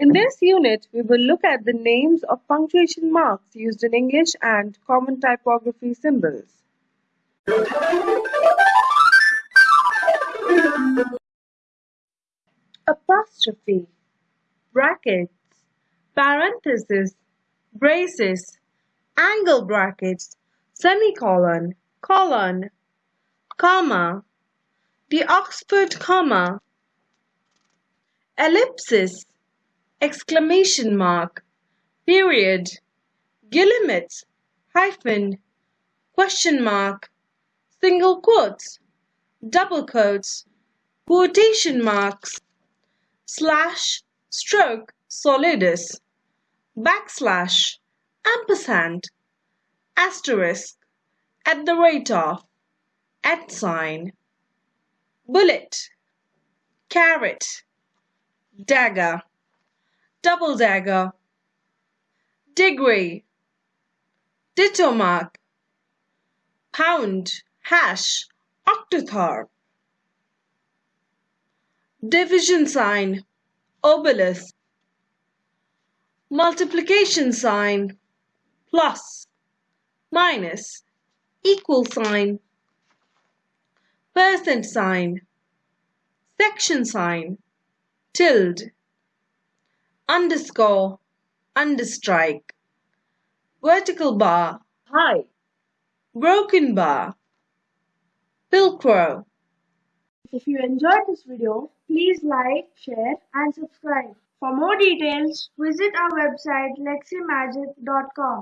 In this unit, we will look at the names of punctuation marks used in English and common typography symbols. Apostrophe Brackets Parenthesis Braces Angle brackets Semicolon Colon Comma The Oxford comma Ellipsis exclamation mark, period, guillemets, hyphen, question mark, single quotes, double quotes, quotation marks, slash, stroke, solidus, backslash, ampersand, asterisk, at the rate of, at sign, bullet, caret, dagger double dagger, degree, ditto mark, pound, hash, octothorpe, division sign, obelisk, multiplication sign, plus, minus, equal sign, percent sign, section sign, tilde underscore, understrike, vertical bar, high, broken bar, pilcrow. If you enjoyed this video, please like, share and subscribe. For more details, visit our website leximagic.com.